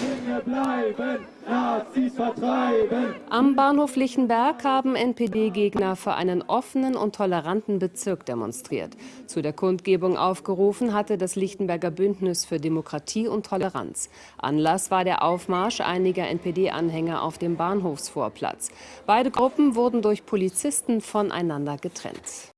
Flüchtlinge bleiben, Nazis vertreiben. Am Bahnhof Lichtenberg haben NPD-Gegner für einen offenen und toleranten Bezirk demonstriert. Zu der Kundgebung aufgerufen hatte das Lichtenberger Bündnis für Demokratie und Toleranz. Anlass war der Aufmarsch einiger NPD-Anhänger auf dem Bahnhofsvorplatz. Beide Gruppen wurden durch Polizisten voneinander getrennt.